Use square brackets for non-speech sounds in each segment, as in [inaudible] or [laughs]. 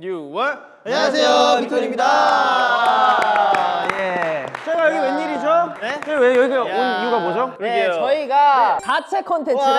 6월 안녕하세요, 빅톤입니다. 예. 제가 여기 웬일이죠? 네? 저희 왜 여기 온 야. 이유가 뭐죠? 네, 그러게요. 저희가 자체 콘텐츠를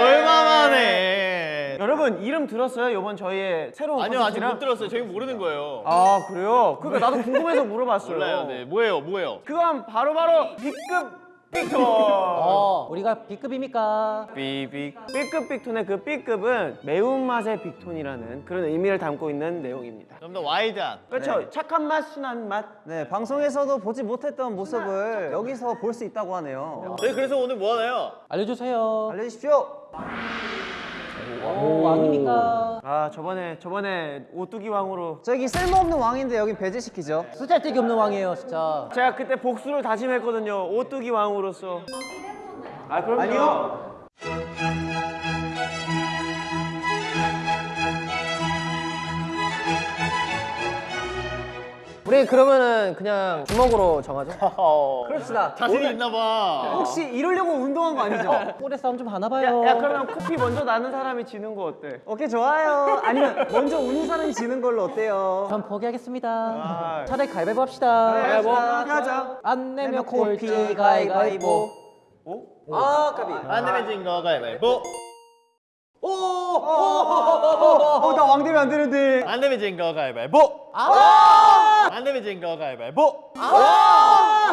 얼마 만에 여러분 이름 들었어요? 이번 저희의 새로운 아니요 아직 콘텐츠랑? 못 들었어요 저희 모르는 거예요 아 그래요? 그러니까 나도 궁금해서 물어봤어요. 몰라요 네 뭐예요 뭐예요 그건 바로바로 B급 빅톤. 어, 우리가 B급입니까? 삐빅 B급 빅톤의 그 B급은 매운맛의 빅톤이라는 그런 의미를 담고 있는 내용입니다. 좀 더 와이드한 그렇죠. 착한 맛, 순한 맛. 네, 방송에서도 보지 못했던 모습을 여기서 볼 수 있다고 하네요. 저희 그래서 오늘 뭐 하나요? 알려주세요. 알려주십시오. 오, 왕입니까? 아 저번에 저번에 오뚜기 왕으로 저기 쓸모없는 왕인데 여기 배제시키죠. 쓰잘데기 없는 왕이에요, 진짜. 제가 그때 복수를 다짐했거든요. 오뚜기 왕으로서. 아 그럼요. 아니요. 우리 그러면은 그냥 주먹으로 정하죠. [laughs] 그럽시다. 자신이 있나 봐 혹시 이러려고 운동한 거 아니죠? [laughs] 꼬레 싸움 좀 하나 야, 봐요. 야 그러면 코피 먼저 나는 사람이 지는 거 어때? 오케이, 좋아요. 아니면 먼저 우는 사람이 지는 걸로 어때요? 전 포기하겠습니다. 아. 차라리 가위바위보 합시다. 가위바위보 하자. 안 내면 콜피 꼴찌 가위바위보. 아, 까비. 안 내면 진거 가위바위보 어, 나왕 되면 안 되는데. 안 내면 진거 가위바위보 안 내면 진거 가위바위보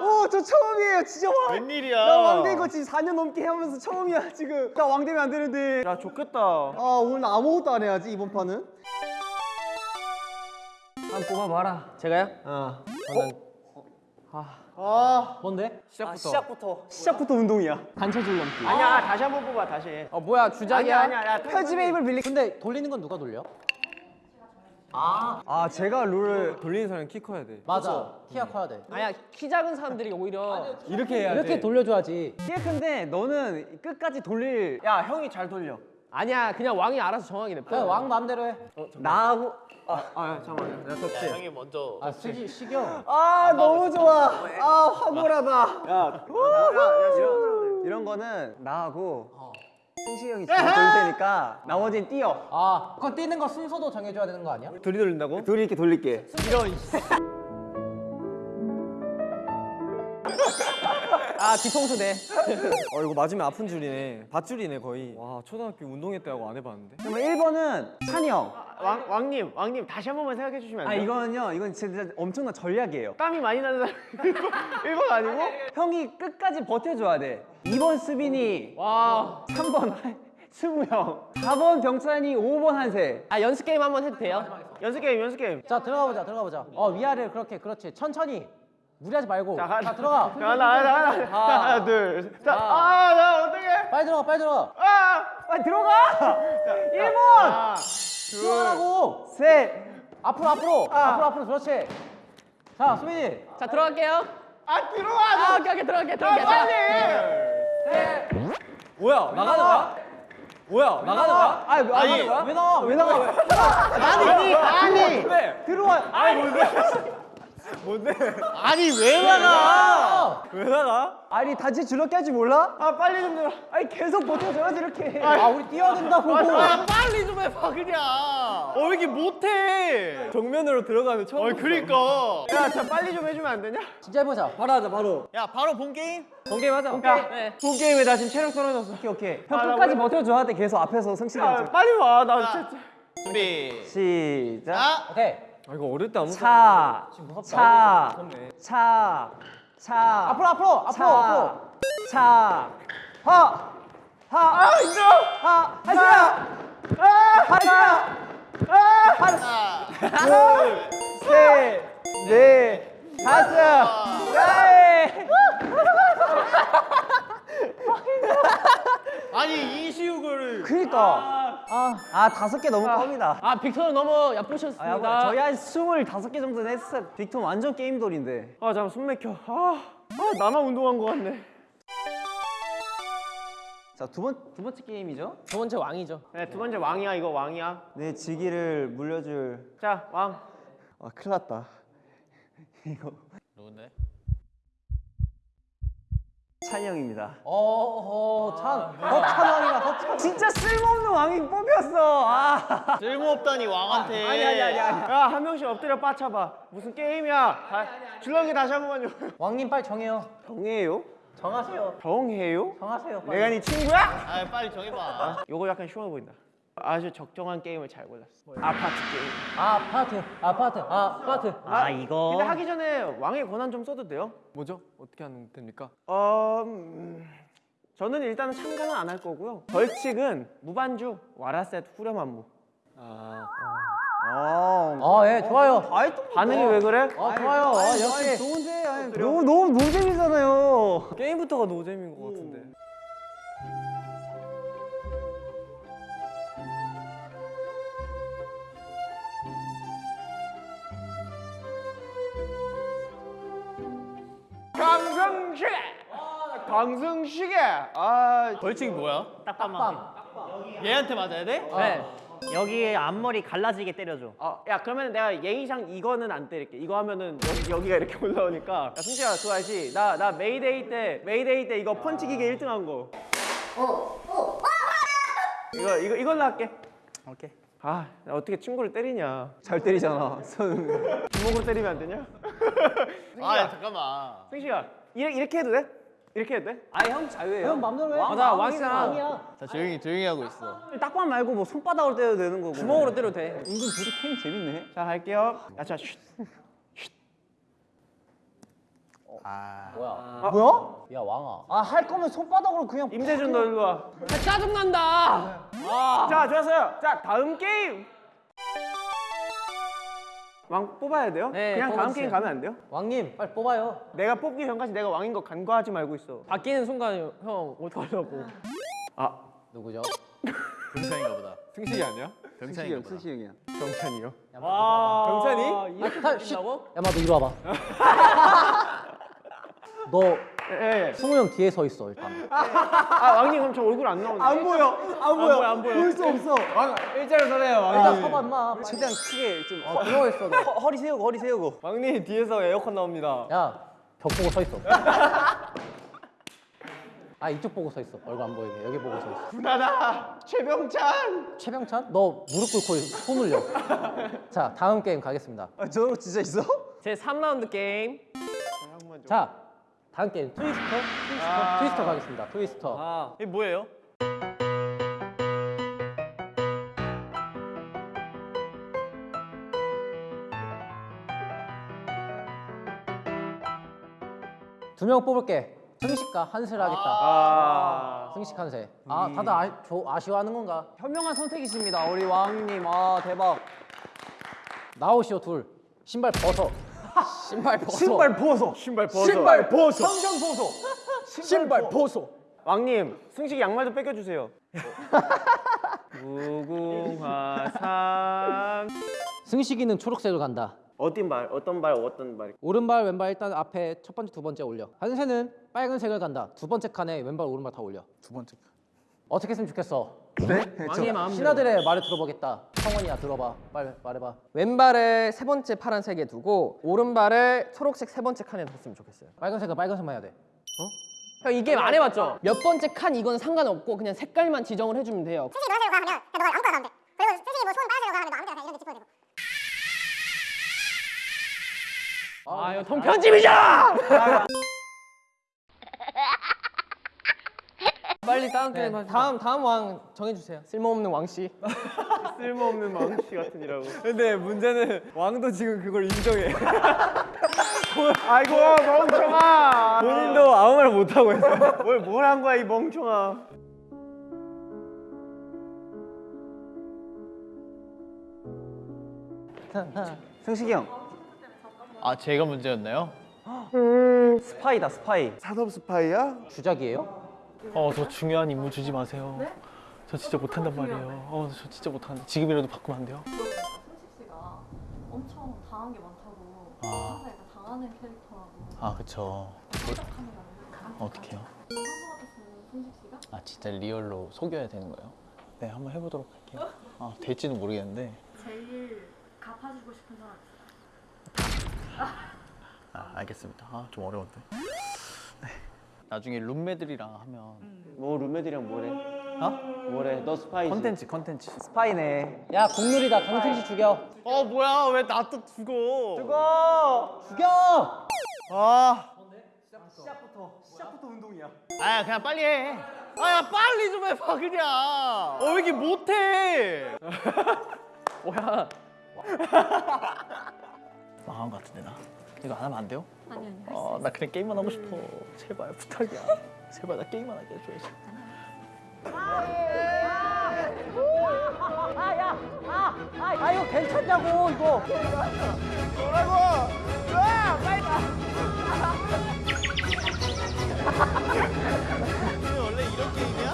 오, 저 처음이에요. 진짜 왕. 웬일이야 나 왕된 거 지금 4년 넘게 하면서 처음이야, 지금. 나 왕 되면 안 되는데. 야 좋겠다. 아, 오늘 나 아무것도 안 해야지, 이번 판은. 한 뽑아봐라. 제가요? 어. 저는 아, 뭔데? 시작부터. 시작부터. 시작부터 운동이야. 단체 줄넘기. 아니야 다시 한 번 뽑아 다시. 어 뭐야 주작이야? 아니야 아니야. 야, 펴집의 입을 빌리. 근데 돌리는 건 누가 돌려? 아, 제가 룰을 돌리는 사람 키 커야 돼. 맞아. 키가 커야 돼. 아니야 키 작은 사람들이 오히려 이렇게 해야 이렇게 돌려줘야지. 키에 큰데 너는 끝까지 돌릴 야 형이 잘 돌려. 아니야 그냥 왕이 알아서 정하긴 해. 그냥 왕 마음대로 해. 나하고 아, 아 잠깐만. 나 야, 덥지. 형이 먼저 아 시기 시경. 아 너무 좋아 아 황홀하다 야, 야, 야, 이런. 이런 거는 나하고 승식이 형이 잘 돌릴 테니까 나머지는 뛰어 아 그건 뛰는 거 순서도 정해줘야 되는 거 아니야? 둘이 돌린다고? 둘이 이렇게 돌릴게 아 뒤통수 네. 어 이거 맞으면 아픈 줄이네 밧줄이네 거의 와 초등학교 운동회 때 하고 안 해봤는데 그러면 1번은 찬이 형아 왕 왕님 왕님 다시 한 번만 생각해 주시면 안 돼요? 이거는요 이건 진짜 엄청난 전략이에요 땀이 많이 나는 사람 [laughs] 1번 아니고? 형이 끝까지 버텨줘야 돼 2번 수빈이 와. 3번 승우 형 4번 병찬이 5번 한세 아 연습 게임 한번 해도 돼요? 연습 게임 연습 게임. 자 들어가 보자 들어가 보자. 어 위아래 그렇게 그렇지 천천히 무리하지 말고. 자, 자, 하나, 들어가. 자, 하나 하나 하나 하나, 하나 둘. 셋. 자, 하나. 아, 나 어떡해? 빨리 들어가 빨리 들어가. 아, 빨리 들어가 1번 하나, 시원하고 셋 앞으로 앞으로 앞으로 앞으로 그렇지. 자 수빈이. 자 들어갈게요. 아 들어와. 아 오케이 오케이 들어갈게 아, 들어갈게. 빨리. 뭐야 나가는 거야? 뭐야 나가는 거야? 아니 왜 나가는 거야? 왜 나가 왜 나가 왜 아니, 아니. 네 들어와 아니 아니 왜 나가 왜 나가? 아니 단체 줄넘기 할줄 몰라? 아, 빨리 좀 들어. 아니 계속 버텨줘야지 이렇게 아 우리 뛰어야 된다고. 아 빨리 좀 해봐 그냥 어 왜 이렇게 못해 정면으로 들어가면 처음 어 그러니까 야, 자 빨리 좀 해주면 안 되냐? 진짜 해보자. 바로 하자 바로 야 바로 본 게임 번개임 하자 야, 네. 본 게임에 나 지금 체력 떨어졌어. 오케이 오케이 형 아, 나 끝까지 원래- 버텨줘야 돼 계속 앞에서 승식이 야, 형 빨리 와. 나 자, 진짜. 준비 시작 자 오케이. 아 이거 어릴 때 아무것도 차. 차, 차, 차, 앞으로 앞으로 앞으로 차, 앞으로. 차, 하, 하, 아 힘들어, 하, 하지야, 아, 하지야, 아, 하나, 둘, 셋, 넷, 다섯, 넷. 아니 이시우거를 그니까, 아 아 다섯 개 너무 껌이다. 아 빅터는 너무 아, 얕보셨습니다. 야, 저희 한 스물다섯 개 정도는 했어. 빅톤 완전 게임돌인데. 아, 잠깐 숨 막혀. 아, 아 나만 운동한 거 같네. 자, 두 번, 두 번째 게임이죠? 두 번째 왕이죠. 네, 두 번째 왕이야. 이거 왕이야. 내 지기를 물려줄. 자, 왕. 아, 큰일 났다. [laughs] 이거. 누군데? 찬이 형입니다. 어허 찬 허찬 왕이야 허찬 진짜 쓸모없는 왕이 뽑혔어. 아. 쓸모없다니 왕한테. 아니 아니 아니 아니. 야 한 명씩 엎드려 빠쳐봐. 무슨 게임이야? 다, 줄넘기 다시 한 번만요. 왕님 빨리 정해요 정해요? 정하세요 정해요? 정하세요 빨리. 내가 네 친구야? 아 빨리 정해봐. 요거 약간 쉬워 보인다. 아주 적정한 게임을 잘 골랐어. 아파트 게임. 아파트 아파트 아파트 아 이거. 근데 하기 전에 왕의 권한 좀 써도 돼요? 뭐죠? 어떻게 하면 됩니까? 어, 음, 저는 일단은 참가는 안 할 거고요. 벌칙은 무반주 와라셋 후렴 안무. 아, 어. 아예 좋아요 반응이 왜 그래? 아 좋아요 아, 역시 좋은데. 아니, 너무 너무 노잼이잖아요. 게임부터가 노잼인 것 같은데. 강승시계. 강승시계. 아, 벌칙이 뭐야? 딱밤 얘한테 맞아야 돼? 네. 여기 앞머리 갈라지게 때려줘. 어, 야 그러면 내가 예의상 이거는 안 때릴게. 이거 하면은 여기, 여기가 이렇게 [laughs] 올라오니까. 야 승시야 그거 알지? 나 나 메이데이 때 메이데이 때 이거 펀치 기계 1등 한 거. 이거 이거 이걸로 할게. 오케이. 아, 나 어떻게 친구를 때리냐? 잘 때리잖아. 손. 주먹으로 때리면 안 되냐? 아 잠깐만. 승시야 이렇게 이렇게 해도 돼? 이렇게 해도 돼? 아형 자유예요. 형 맘대로 해 아, 나 왕이잖아. 왕이야 자 조용히 조용히 하고 있어. 딱밤 말고 뭐 손바닥으로 때려도 되는 거고. 주먹으로 때려도 돼. 은근 둘이 캠 재밌네. 자 할게요. 야, 자, 쉿. 아. 뭐야? 야 왕아 아 할 거면 손바닥으로 그냥 임재준 너 일로 와. 아, 짜증난다. 자, 좋았어요. 자, 다음 게임. 왕 뽑아야 돼요? 네, 그냥 다음 뽑아주세요. 게임 가면 안 돼요? 왕님 빨리 뽑아요 내가 뽑기 전까지 내가 왕인 거 간과하지 말고 있어. 바뀌는 순간 형 어떡하려고. 아, 누구죠? [laughs] 병찬인가 보다. 승식이 아니야? 병찬인가 보다. 승시 형이야. 경찬이요. 경찬이? 아, 탈, 쉿. 야마 너 이리 와봐 [laughs] 너 예, 예. 승우 형 뒤에 서 있어 일단 아, 왕님 그럼 저 얼굴 안 나오네. 안 보여. 안 보여. 안 보여. 볼 수 없어. 왕 일자로 서래요. 일단 서봐 임마 최대한 크게 좀 어 들어 있어 너. 허, 허리 세우고 허리 세우고. 왕님 뒤에서 에어컨 나옵니다. 야 벽 보고 서 있어 아 이쪽 보고 서 있어 얼굴 안 보이게 여기 보고 서 있어 나다. 최병찬. 최병찬 너 무릎 꿇고 손 올려 자 다음 게임 가겠습니다 아, 저거 진짜 있어? 제 3라운드 게임. 자 다음 게임 트위스터? 트위스터? 트위스터 가겠습니다. 트위스터. 아, 이게 뭐예요? 두 명 뽑을게. 승식과 한세를 하겠다. 아. 승식 한세 아 다들 아, 조, 아쉬워하는 건가? 현명한 선택이십니다. 우리 왕님. 아 대박. 나오시오 둘. 신발 벗어 신발 벗어 신발 벗어. 신발 벗어. 신발 벗어. 성경 벗어. 신발 벗어. 왕님, 승식 양말 좀 뺏겨 주세요. 무궁화산. 승식이는 초록색을 간다 어떤 말? 어떤 말? 어떤 말? 오른발 왼발 일단 앞에 첫 번째 두 번째 올려 한세는 빨간색을 간다 두 번째 칸에 왼발 오른발 다 올려 두 번째. 어떻게 했으면 좋겠어 왕의 마음. 신하들의 말을 들어보겠다 성원이야 들어봐 빨리 말해봐 왼발을 세 번째 파란색에 두고 오른발을 초록색 세 번째 칸에 뒀으면 좋겠어요. 빨간색은 빨간색만 해야 돼형이 게임 안 해봤죠? 몇 번째 칸 이건 상관없고 그냥 색깔만 지정을 해주면 돼요. 솔직히 노란색으로 가 하면 그냥 너가 아무거나 가면 돼. 그리고 솔직히 뭐손 빨간색으로 가 하면 너 아무 데나 그냥 이런 데 짚어도 되고. 아 이거 통 편집이잖아. [laughs] 빨리 다음 게임 하시죠. 다음 다음 왕 정해주세요. 쓸모없는 왕 씨. [laughs] 쓸모없는 망치 같으니라고. 근데 문제는 왕도 지금 그걸 인정해. 아이고 멍청아. 본인도 아무 말 못 하고 있어. [laughs] 뭘뭘 한 거야 이 멍청아. 승식이 형. 아 제가 문제였나요? [gasps] 스파이다 스파이. 산업 스파이야? 주작이에요? 어 더 중요한 임무 주지 마세요. 저 진짜 못한단 말이에요. 어 저 진짜 못하는데 지금이라도 바꾸면 안 돼요? 승식 씨가 엄청 당한 게 많다고 항상 약간 당하는 캐릭터라고 아 그쵸. 어떻게요? 아 진짜 리얼로 속여야 되는 거예요? 네 한번 해보도록 할게요. 아 될지는 모르겠는데. 제일 갚아주고 싶은 사람 있어요? 아 알겠습니다. 아 좀 어려운데. 나중에 룸메들이랑 하면 뭐 룸메들이랑 뭐래? 어? 뭐래? 너 스파이지? 컨텐츠 컨텐츠 스파이네. 야 국룰이다 강승식 죽여. 어 뭐야 왜 나 또 죽어 죽어. 죽여. 아 시작부터 시작부터 운동이야. 아야 그냥 빨리 해. 아야 빨리 좀 해봐 그냥. 어왜 이렇게 못해? [laughs] 뭐야? [laughs] 망한 것 같은데 나. 이거 안 하면 안 돼요? 아니 아니 어, 나 그냥 게임만 하고 싶어. 제발 부탁이야. 제발 나 게임만 하게 해줘야지. 아 이거 괜찮냐고 이거. [laughs] 원래 이런 게임이야?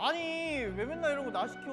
아니 왜 맨날 이런 거 나 시켜?